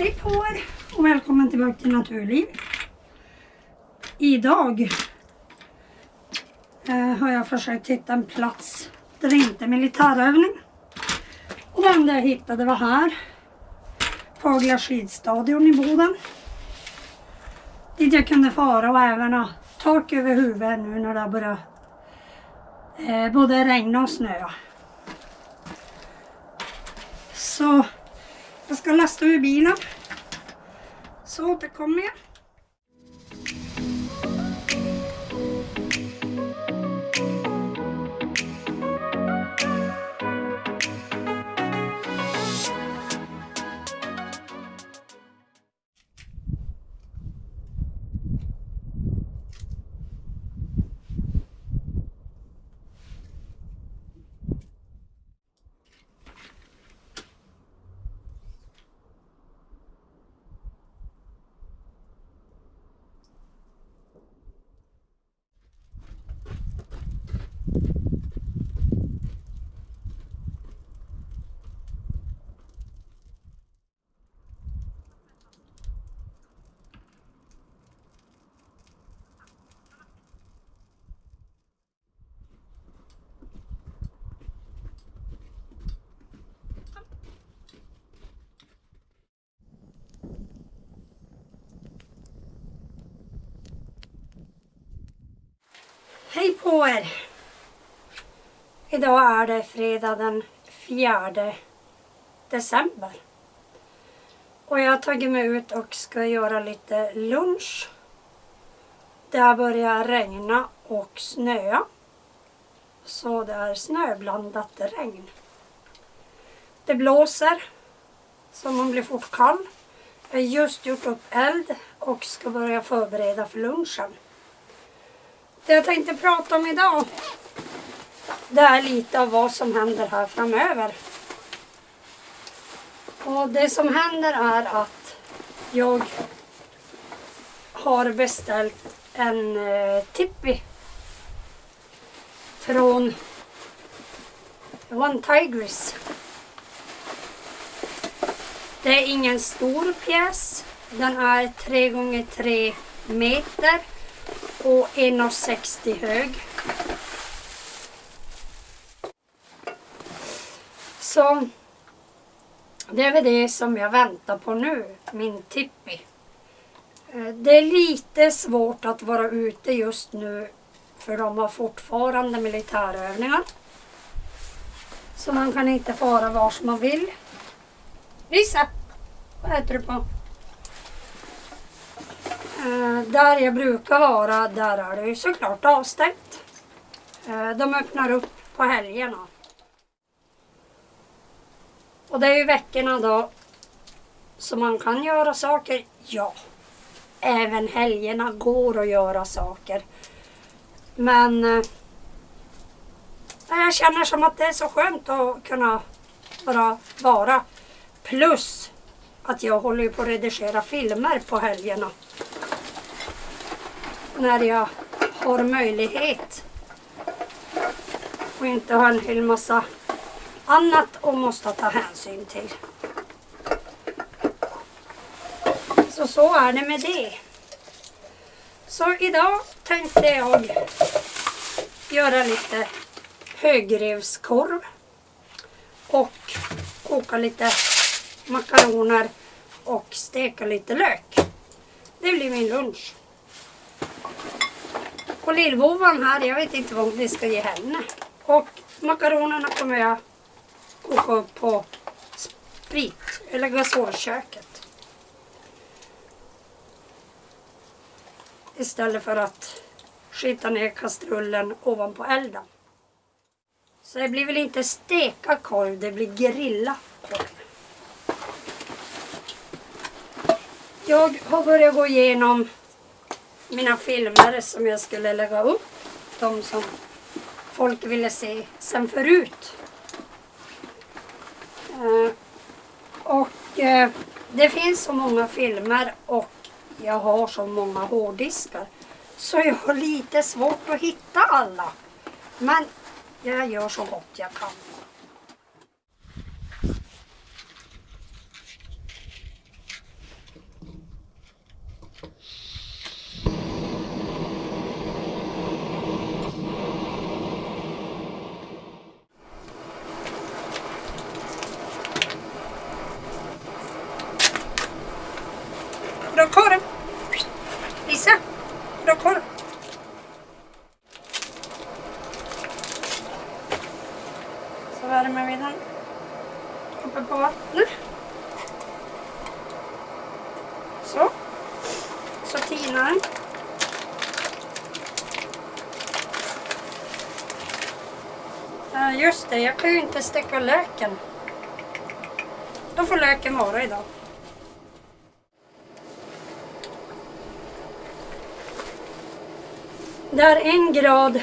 Hej på er och välkommen tillbaka till Naturliv. Idag eh, har jag försökt hitta en plats där det inte är militärövning. Och den enda jag hittade var här. Fagla skidstadion i Boden. Dit jag kunde fara och även ha tak över huvudet nu när det har börjat eh, både regna och snöa. Så jag ska lasta ur bilen. Så återkommer jag. Hej på er! Idag är det fredag den 4 december. Och jag har tagit mig ut och ska göra lite lunch. Det har börjat regna och snöa. Så det är snöblandat regn. Det blåser så man blir fort kall. Jag har just gjort upp eld och ska börja förbereda för lunchen. Det jag tänkte prata om idag det är lite av vad som händer här framöver. Och det som händer är att jag har beställt en eh, tippi från One Tigris. Det är ingen stor pjäs. Den är 3 gånger 3 meter och 1,60 hög. Så det är väl det som jag väntar på nu, min tippi. Eh, det är lite svårt att vara ute just nu för de har fortfarande militärövningar. Så man kan inte fara var som man vill. Lisa, vad äter du på? Eh, där jag brukar vara, där är det ju såklart avstängt. Eh, de öppnar upp på helgerna. Och det är ju veckorna då som man kan göra saker. Ja, även helgerna går att göra saker. Men eh, jag känner som att det är så skönt att kunna bara vara. Plus att jag håller på att redigera filmer på helgerna när jag har möjlighet och inte har en hel massa annat och måste ta hänsyn till. Så så är det med det. Så idag tänkte jag göra lite högrevskorv och koka lite makaroner och steka lite lök. Det blir min lunch. Och lillvovan här, jag vet inte vad vi ska ge henne. Och makaronerna kommer jag koka upp på sprit eller gasolköket. Istället för att skita ner kastrullen ovanpå elden. Så det blir väl inte steka korv, det blir grilla korv. Jag har börjat gå igenom mina filmer som jag skulle lägga upp. De som folk ville se sen förut. Eh, och eh, det finns så många filmer och jag har så många hårddiskar. Så jag har lite svårt att hitta alla. Men jag gör så gott jag kan. så tinar den. Uh, just det, inte steka löken. Då får löken vara idag. Det är en grad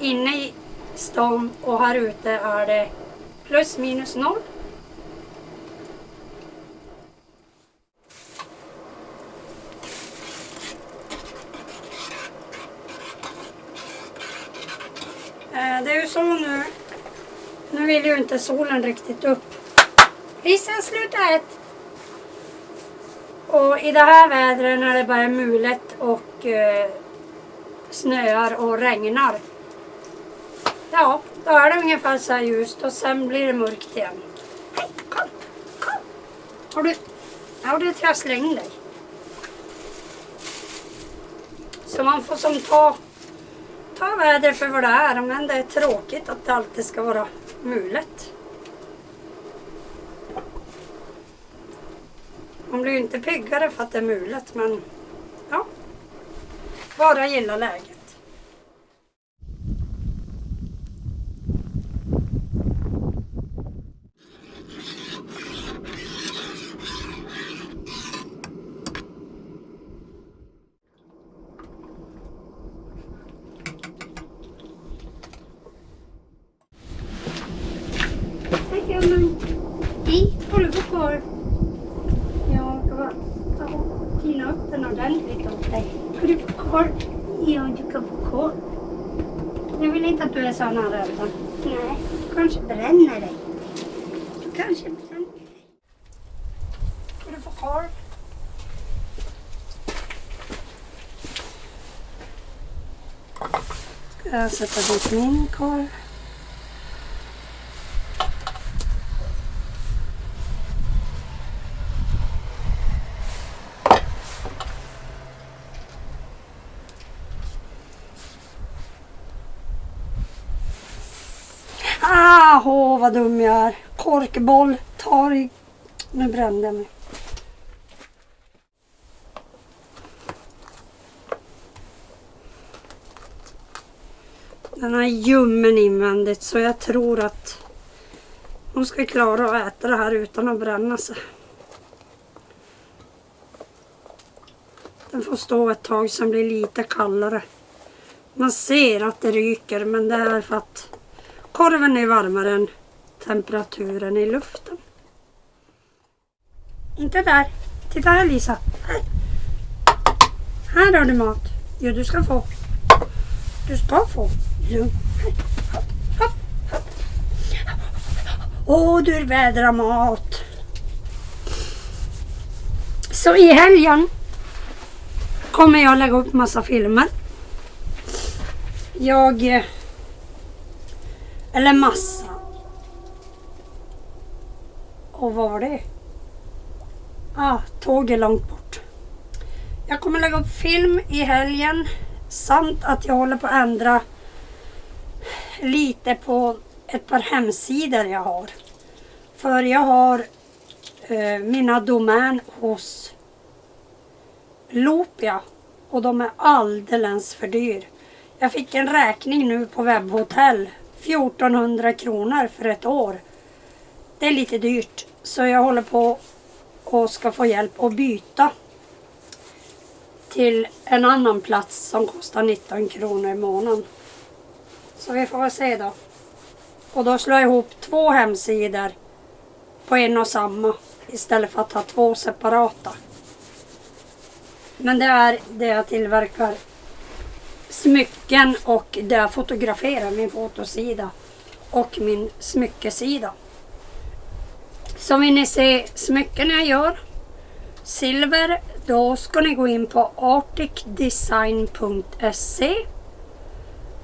inne i stan och här ute är det plus minus noll. Eh, det är ju så nu. Nu vill ju inte solen riktigt upp. Hissen slutar ett. Och i det här vädret när det bara är mulet och eh, snöar och regnar. Ja, då är det ungefär så här ljust och sen blir det mörkt igen. Hej, kom, kom! Har du... Ja, det trasslar in dig. Så man får som ta, ta vädret för vad det är, men det är tråkigt att det alltid ska vara mulet. Man blir ju inte piggare för att det är mulet, men ja. Bara gilla läget. Hej, har du fått kvar? Jag ska bara tina upp den ordentligt åt dig. Få kvar? Ja, du kan få kvar. Jag vill inte att du är så nära elden. Nej, du kanske bränner dig. Du kanske bränner dig. Få kvar? Ska jag sätta dit min korv? Ah, åh, vad dum jag är. Korkboll tar i... Nu brände jag mig. Den är ljummen invändigt så jag tror att hon ska klara att äta det här utan att bränna sig. Den får stå ett tag sen blir lite kallare. Man ser att det ryker men det är för att Korven är varmare än temperaturen i luften. Inte där. Titta här Lisa. Här. Här har du mat. Jo, du ska få. Du ska få. Lugn. Åh, du vädrar mat. Så i helgen kommer jag lägga upp massa filmer. Jag eh, eller massa. Och vad var det? Ah, tåg är långt bort. Jag kommer lägga upp film i helgen. Samt att jag håller på att ändra lite på ett par hemsidor jag har. För jag har eh, mina domän hos Lopia och de är alldeles för dyr. Jag fick en räkning nu på webbhotell 1400 kronor för ett år. Det är lite dyrt så jag håller på och ska få hjälp att byta till en annan plats som kostar 19 kronor i månaden. Så vi får väl se då. Och då slår jag ihop två hemsidor på en och samma istället för att ha två separata. Men det är det jag tillverkar smycken och där jag fotograferar min fotosida och min smyckesida. Så vill ni se smycken jag gör silver då ska ni gå in på arcticdesign.se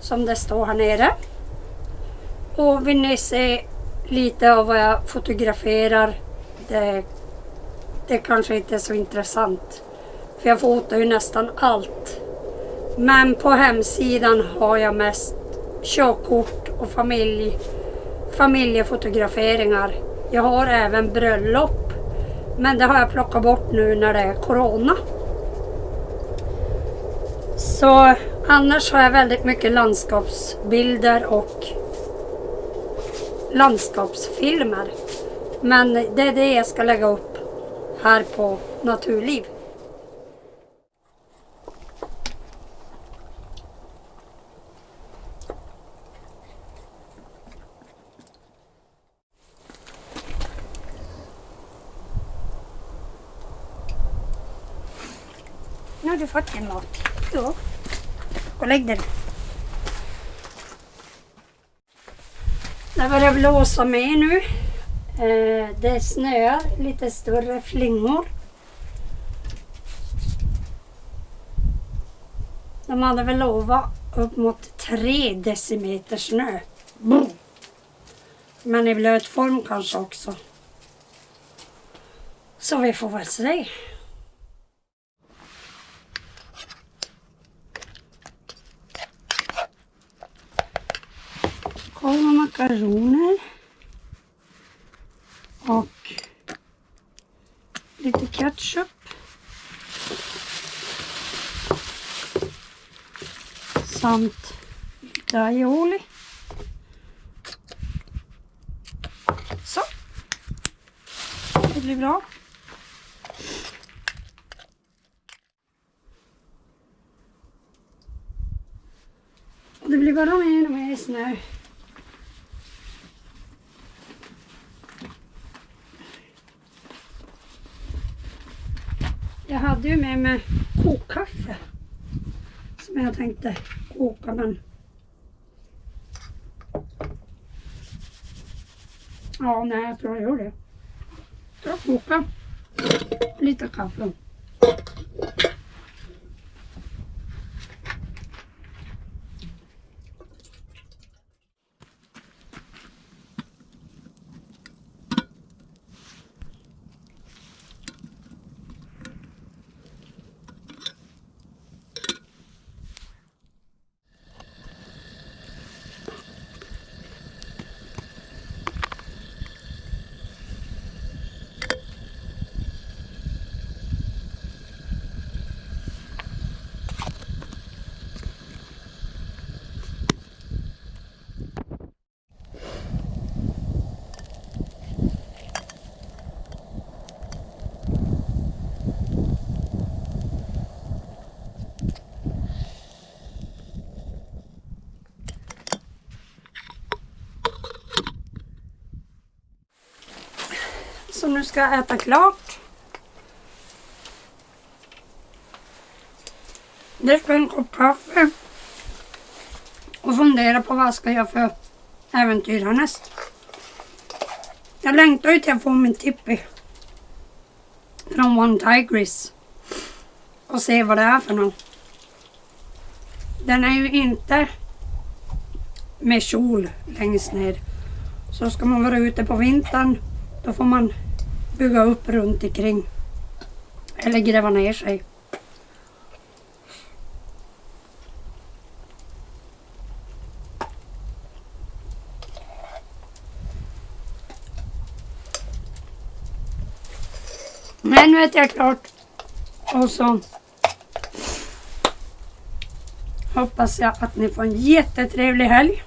som det står här nere. Och vill ni se lite av vad jag fotograferar det, det kanske inte är så intressant. För jag fotar ju nästan allt. Men på hemsidan har jag mest körkort och familj, familjefotograferingar. Jag har även bröllop, Men det har jag plockat bort nu när det är Corona. Så annars har jag väldigt mycket landskapsbilder och landskapsfilmer. Men det är det jag ska lägga upp här på Naturliv. Nu fått din mat. Jo. Gå och lägg dig. Det börjar blåsa med nu. Eh, det snöar lite större flingor. De hade väl lovat upp mot tre decimeter snö. Men i blöt form kanske också. Så vi får väl se. Korv och makaroner. Och lite ketchup. Samt lite aioli. Så. Det blir bra. Det blir bara mer och mer snö. Hade ju med mig kokkaffe. Som jag tänkte koka men... Ja, nej jag tror jag gör det. Jag kokar lite kaffe. Nu ska jag äta klart. Dricka en kopp kaffe. Och fundera på vad jag ska göra för äventyr härnäst. Jag längtar ju till att få min tippi. Från One Tigris. Och se vad det är för någon. Den är ju inte med kjol längst ner. Så ska man vara ute på vintern då får man bygga upp runt omkring. Eller gräva ner sig. Men nu äter jag klart. Och så hoppas jag att ni får en jättetrevlig helg.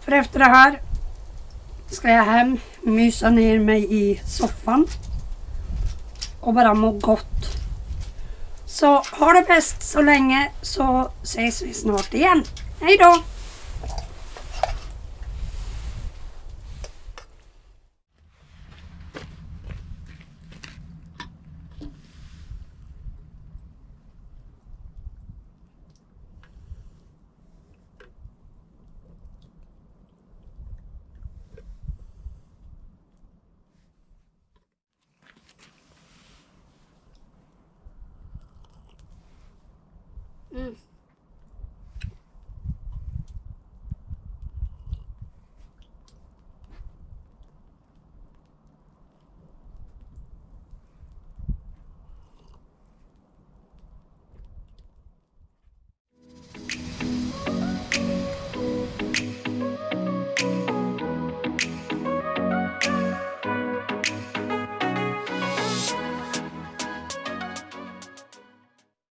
För efter det här ska jag hem, mysa ner mig i soffan och bara må gott. Så ha det bäst så länge så ses vi snart igen. Hej då! Mm.